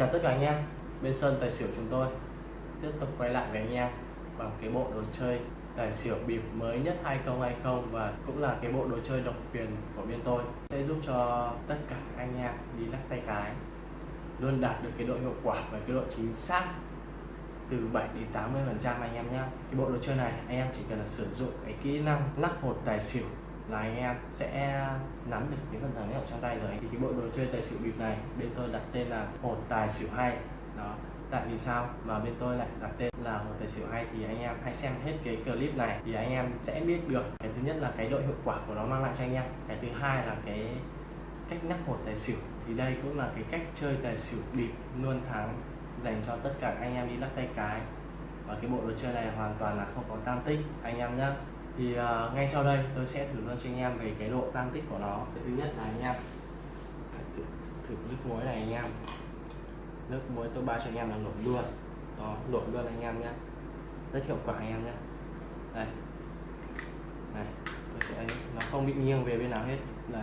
chào tất cả anh em, bên sân tài xỉu chúng tôi tiếp tục quay lại với anh em bằng cái bộ đồ chơi tài xỉu bịp mới nhất 2020 và cũng là cái bộ đồ chơi độc quyền của bên tôi. Sẽ giúp cho tất cả anh em đi lắc tay cái, luôn đạt được cái độ hiệu quả và cái độ chính xác từ 7 đến 80 phần trăm anh em nhé cái bộ đồ chơi này anh em chỉ cần là sử dụng cái kỹ năng lắc hột tài xỉu là anh em sẽ nắm được cái phần thắng ở trong tay rồi. Thì cái bộ đồ chơi tài xỉu bịp này, bên tôi đặt tên là hột tài xỉu hay. Đó. Tại vì sao? Mà bên tôi lại đặt tên là hột tài xỉu hay, thì anh em hãy xem hết cái clip này, thì anh em sẽ biết được cái thứ nhất là cái độ hiệu quả của nó mang lại cho anh em. Cái thứ hai là cái cách nắp hột tài xỉu. Thì đây cũng là cái cách chơi tài xỉu bịp luôn thắng dành cho tất cả anh em đi lắc tay cái. Và cái bộ đồ chơi này hoàn toàn là không có tam tích. Anh em nhé thì uh, ngay sau đây tôi sẽ thử luôn cho anh em về cái độ tăng tích của nó. Thứ nhất là anh em phải thử, thử nước muối này anh em. Nước muối tôi bao cho anh em là nổi luôn. Đó nổi luôn anh em nhé. Rất hiệu quả anh em nhé. Đây. Này tôi sẽ nó không bị nghiêng về bên nào hết. Đây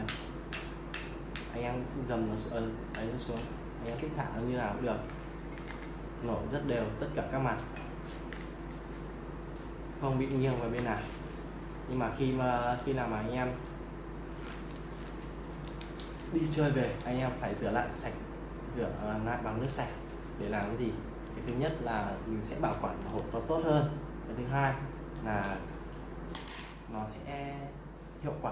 anh em dầm nó xuống đấy ờ, nó xuống. Anh em thích thả nó như nào cũng được. Nổi rất đều tất cả các mặt. Không bị nghiêng vào bên nào nhưng mà khi mà khi nào mà anh em đi chơi về anh em phải rửa lại sạch rửa à, lại bằng nước sạch để làm cái gì? Cái thứ nhất là mình sẽ bảo quản hộp nó tốt hơn. Cái thứ hai là nó sẽ hiệu quả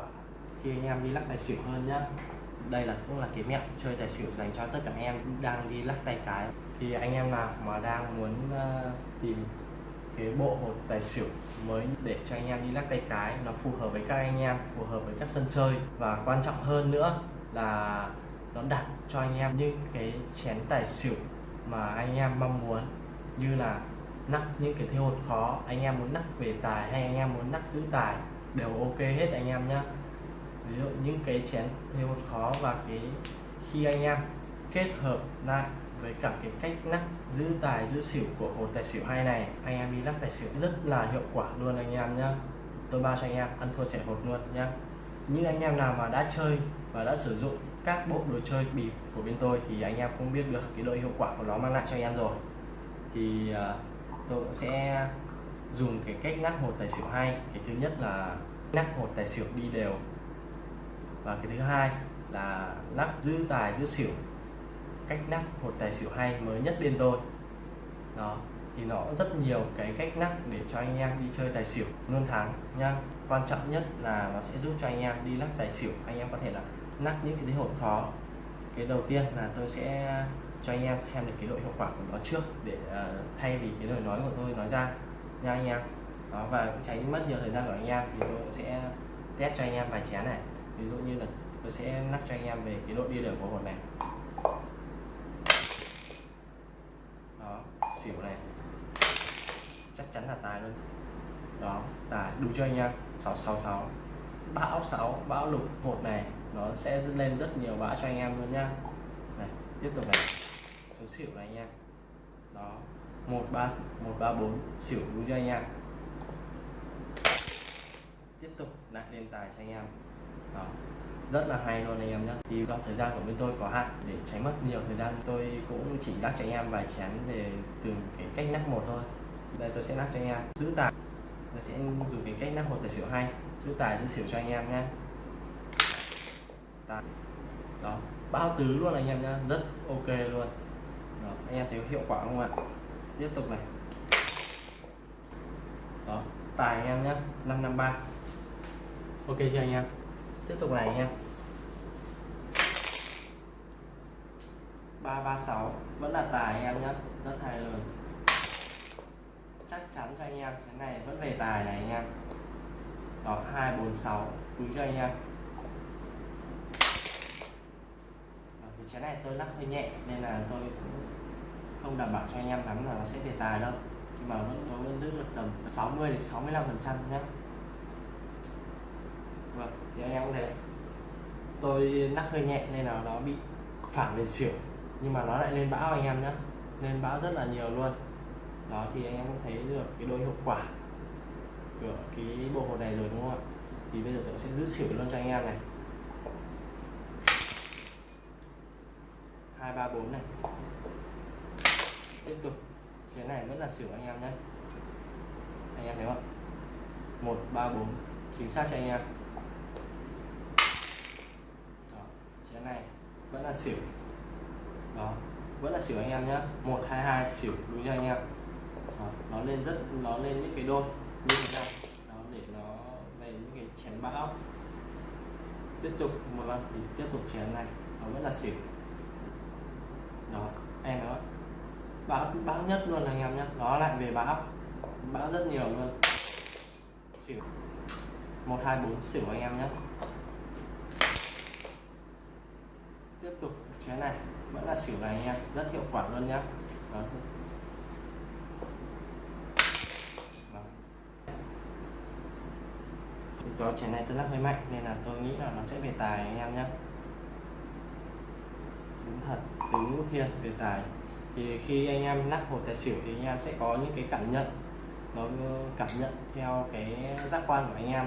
khi anh em đi lắc tài xỉu hơn nhá. Đây là cũng là cái mẹo chơi tài xỉu dành cho tất cả anh em đang đi lắc tay cái. Thì anh em nào mà đang muốn uh, tìm cái bộ hột tài xỉu mới để cho anh em đi lắc tay cái. Nó phù hợp với các anh em, phù hợp với các sân chơi. Và quan trọng hơn nữa là nó đặt cho anh em những cái chén tài xỉu mà anh em mong muốn. Như là nắp những cái thế hột khó. Anh em muốn nắp về tài hay anh em muốn nắp giữ tài đều ok hết anh em nhé ví dụ những cái chén thế hột khó và cái khi anh em kết hợp lại với cả cái cách lắc giữ tài, giữ xỉu của hột tài xỉu hay này, anh em đi lắc tài xỉu rất là hiệu quả luôn anh em nhé tôi bao cho anh em ăn thua trẻ hột luôn nhé như anh em nào mà đã chơi và đã sử dụng các bộ đồ chơi bịp của bên tôi thì anh em cũng biết được cái độ hiệu quả của nó mang lại cho anh em rồi. Thì ờ, tôi cũng sẽ dùng cái cách lắc hột tài xỉu hay cái thứ nhất là lắc hột tài xỉu đi đều. Và cái thứ hai là lắc giữ tài, giữ xỉu cách nắp hột tài xỉu hay mới nhất bên tôi. Đó thì nó rất nhiều cái cách nắp để cho anh em đi chơi tài xỉu luôn thắng nha. Quan trọng nhất là nó sẽ giúp cho anh em đi lắc tài xỉu. Anh em có thể là lắc những cái hột khó cái đầu tiên là tôi sẽ cho anh em xem được cái độ hiệu quả của nó trước để uh, thay vì cái lời nói của tôi nói ra nha anh em. Đó và tránh mất nhiều thời gian của anh em thì tôi sẽ test cho anh em vài chén này. Ví dụ như là tôi sẽ lắc cho anh em về cái độ đi đều của hột này đó xỉu này. Chắc chắn là tài luôn. Đó, tài, đúng cho anh em 666 bão 6 bão lục một này, nó sẽ lên rất nhiều bão cho anh em luôn nhá này, tiếp tục này. Số xỉu này anh em đó, một, ba một, ba, bốn, xỉu đúng cho anh em tiếp tục lại lên tài cho anh em. Đó rất là hay luôn anh em nhé thì do thời gian của bên tôi có hạn để tránh mất nhiều thời gian tôi cũng chỉ đắc cho anh em vài chén về từng cái cách nắp một thôi. Đây tôi sẽ nắp cho anh em. Giữ tài. Tôi sẽ dùng cái cách nắp một tài xỉu hay. Giữ tài giữ xỉu cho anh em nhé tài. Đó. Bao tứ luôn anh em nhé rất ok luôn. Đó, anh em thấy hiệu quả không ạ? Tiếp tục này. Đó tài anh em nhé 553 ok chưa anh em? Tiếp tục này anh em. 336 vẫn là tài anh em nhé rất hay luôn chắc chắn cho anh em cái này, vẫn về tài này anh em. Đó 246 đúng cho anh em. Cái chén này tôi lắc hơi nhẹ, nên là tôi cũng không đảm bảo cho anh em lắm là nó sẽ về tài đâu. Nhưng mà vẫn, tôi vẫn giữ được tầm 60 đến 65 phần trăm nhé vâng thì anh em cũng thể tôi lắc hơi nhẹ nên là nó bị phản về xỉu nhưng mà nó lại lên bão anh em nhé lên bão rất là nhiều luôn. Đó thì anh em cũng thấy được cái độ hiệu quả của cái bộ hột này rồi đúng không ạ? Thì bây giờ tôi sẽ giữ xỉu luôn cho anh em này. Hai ba bốn này. Này vẫn là xỉu anh em nhé anh em thấy không? Một ba bốn. Chính xác cho anh em? Đó, chén này vẫn là xỉu đó vẫn là xỉu anh em nhé một hai hai xỉu đúng cho anh em. Đó, nó lên rất nó lên những cái đôi. Như thế này đó để nó về những cái chén bão tiếp tục một lần thì tiếp tục chén này. Nó vẫn là xỉu. Đó em đó bão bão nhất luôn anh em nhé nó lại về bão bão rất nhiều luôn. Xỉu. Một hai bốn xỉu anh em nhé tiếp tục cái này, vẫn là xỉu này anh em, rất hiệu quả luôn nhá. Đó. Đó. do chén này tôi lắc hơi mạnh nên là tôi nghĩ là nó sẽ về tài anh em nhé đúng thật từ ngũ thiên, về tài. Thì khi anh em lắc hồ tài xỉu thì anh em sẽ có những cái cảm nhận. Nó cảm nhận theo cái giác quan của anh em.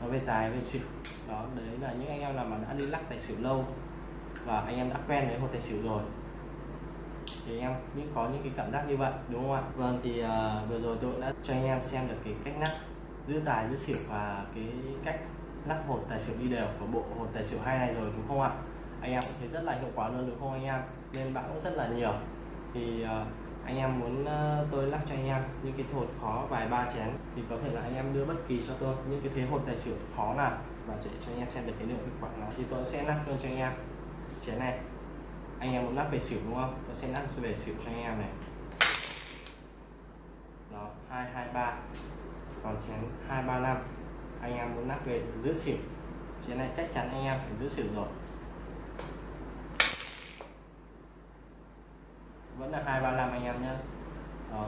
Nó về tài, về xỉu. Đó, đấy là những anh em nào mà đã đi lắc tài xỉu lâu và anh em đã quen với hột tài xỉu rồi. Thì anh em những có những cái cảm giác như vậy đúng không ạ? Vâng thì uh, vừa rồi tôi đã cho anh em xem được cái cách lắc giữ tài giữ xỉu và cái cách lắc hột tài xỉu đi đều của bộ hột tài xỉu hai này rồi đúng không ạ? Anh em cũng thấy rất là hiệu quả luôn đúng không anh em? Nên bạn cũng rất là nhiều. Thì uh, anh em muốn uh, tôi lắc cho anh em những cái hột khó vài ba chén thì có thể là anh em đưa bất kỳ cho tôi những cái thế hột tài xỉu khó nào và để cho anh em xem được cái lượng hiệu quả nào. Thì tôi sẽ lắc luôn cho anh em chén này. Anh em muốn lắp về xỉu đúng không? Tôi sẽ lắp về xỉu cho anh em này. Đó, hai hai, ba. Còn chén hai, ba, năm. Anh em muốn lắp về giữ xỉu. Chén này chắc chắn anh em phải giữ xỉu rồi. Vẫn là hai, ba, năm anh em nhé đó.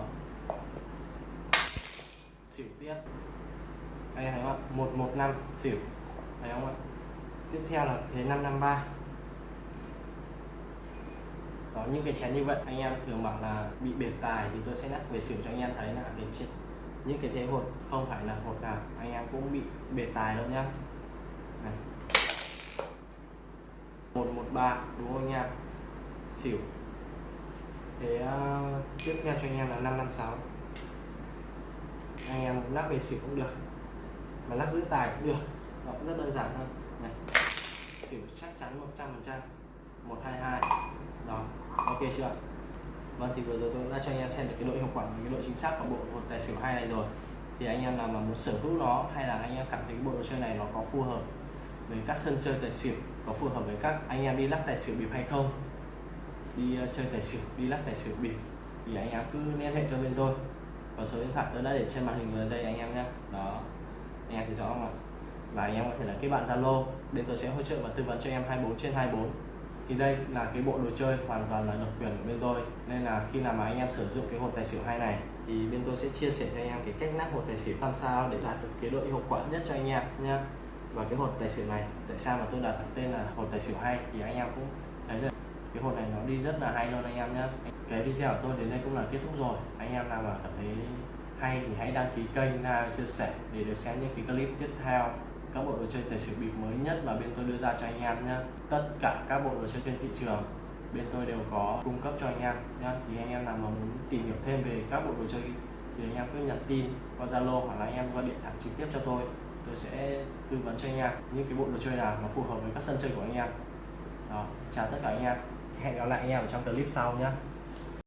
Xỉu tiếp. Anh em thấy không ạ? Một một, năm xỉu. Thấy không ạ? Tiếp theo là thế năm năm, ba đó những cái chén như vậy anh em thường bảo là bị biệt tài thì tôi sẽ nhắc về xỉu cho anh em thấy là để chết những cái thế hột không phải là hột nào anh em cũng bị biệt tài đâu nhá. Này. Một một ba đúng không anh em? Xỉu. Thế uh, tiếp theo cho anh em là năm năm sáu. Anh em lắc về xỉu cũng được mà lắc giữ tài cũng được. Đó cũng rất đơn giản thôi. Này. Xỉu chắc chắn 100 phần trăm một hai hai. Đó ok chưa? Vâng thì vừa rồi tôi đã cho anh em xem được cái độ hiệu quả và cái độ chính xác của bộ hột tài xỉu hai này rồi. Thì anh em nào mà muốn sở hữu nó hay là anh em cảm thấy cái bộ đồ chơi này nó có phù hợp với các sân chơi tài xỉu có phù hợp với các anh em đi lắc tài xỉu bịp hay không? Đi uh, chơi tài xỉu đi lắc tài xỉu bịp thì anh em cứ liên hệ cho bên tôi. Và số điện thoại tôi đã để trên màn hình ở đây anh em nhé. Đó anh em thấy rõ không ạ? Và anh em có thể là kết bạn zalo bên tôi sẽ hỗ trợ và tư vấn cho em 24 trên 24 thì đây là cái bộ đồ chơi hoàn toàn là độc quyền của bên tôi. Nên là khi nào mà anh em sử dụng cái hột tài xỉu hai này, thì bên tôi sẽ chia sẻ cho anh em cái cách nắp hột tài xỉu làm sao để đạt được cái độ hiệu quả nhất cho anh em nhé và cái hột tài xỉu này, tại sao mà tôi đặt tên là hột tài xỉu hay thì anh em cũng thấy rồi cái hột này nó đi rất là hay luôn anh em nhé cái video của tôi đến đây cũng là kết thúc rồi. Anh em nào mà cảm thấy hay thì hãy đăng ký kênh, like, chia sẻ để được xem những cái clip tiếp theo các bộ đồ chơi tài xỉu bịp mới nhất mà bên tôi đưa ra cho anh em nhé tất cả các bộ đồ chơi trên thị trường, bên tôi đều có cung cấp cho anh em nhé thì anh em nào mà muốn tìm hiểu thêm về các bộ đồ chơi thì anh em cứ nhắn tin qua zalo hoặc là anh em gọi điện thoại trực tiếp cho tôi. Tôi sẽ tư vấn cho anh em những cái bộ đồ chơi nào mà phù hợp với các sân chơi của anh em. Đó, chào tất cả anh em. Hẹn gặp lại anh em ở trong clip sau nhé